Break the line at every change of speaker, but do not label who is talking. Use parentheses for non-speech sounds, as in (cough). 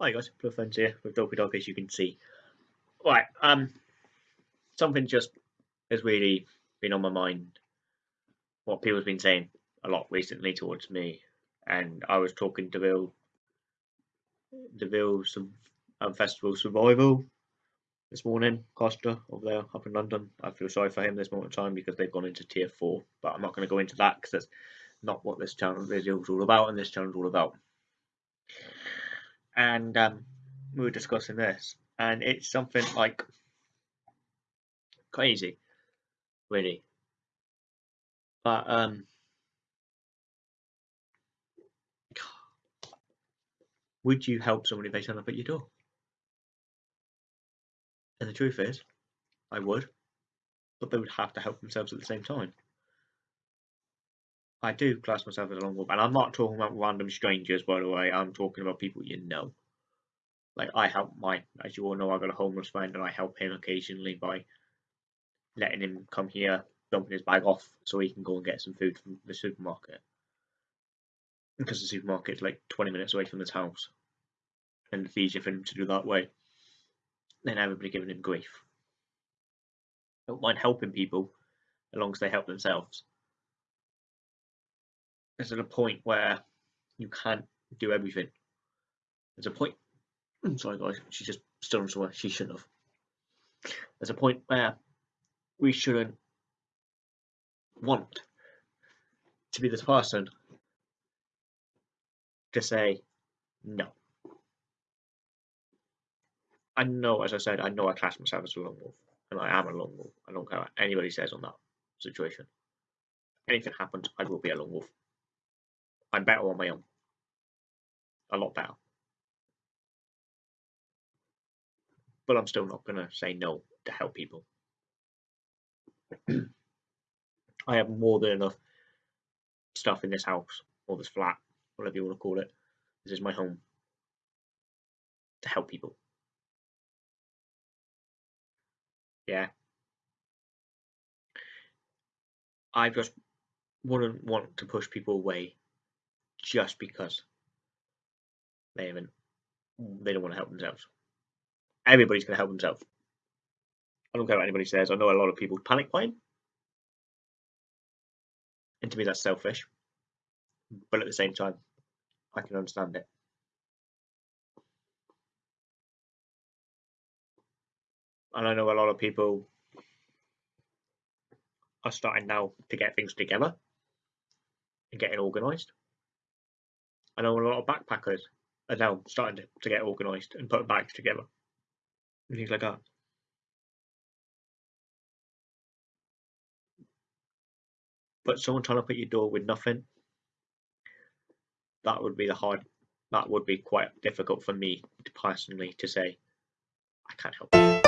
Hi guys, Blue Friends here with Dopey Dog as you can see. Right, um, something just has really been on my mind. What people's been saying a lot recently towards me, and I was talking to Bill, Deville some um, Festival Survival this morning, Costa over there up in London. I feel sorry for him this moment in time because they've gone into tier four, but I'm not going to go into that because that's not what this channel video is all about, and this channel is all about and um, we were discussing this, and it's something like crazy, really. But um, would you help somebody if they turn up at your door? And the truth is, I would, but they would have to help themselves at the same time. I do class myself as a wolf, and I'm not talking about random strangers, by the way. I'm talking about people you know. Like I help my, as you all know, I've got a homeless friend, and I help him occasionally by letting him come here, dumping his bag off, so he can go and get some food from the supermarket. Because the supermarket's like 20 minutes away from his house, and it's easier for him to do that way than everybody giving him grief. I don't mind helping people as long as they help themselves there's a point where you can't do everything. There's a point. Sorry, guys. She just on somewhere she shouldn't have. There's a point where we shouldn't want to be this person to say no. I know, as I said, I know I class myself as a lone wolf, and I am a lone wolf. I don't care what anybody says on that situation. Anything happens, I will be a lone wolf. I'm better on my own. A lot better. But I'm still not going to say no to help people. (clears throat) I have more than enough stuff in this house, or this flat, whatever you want to call it. This is my home to help people. Yeah. I just wouldn't want to push people away just because they haven't hmm. they don't want to help themselves. Everybody's going to help themselves. I don't care what anybody says. I know a lot of people panic buying, and to me that's selfish. But at the same time, I can understand it. And I know a lot of people are starting now to get things together and getting organised. I know a lot of backpackers are now starting to, to get organised and put bags together and things like that. But someone trying to put your door with nothing, that would be the hard, that would be quite difficult for me to personally to say, I can't help.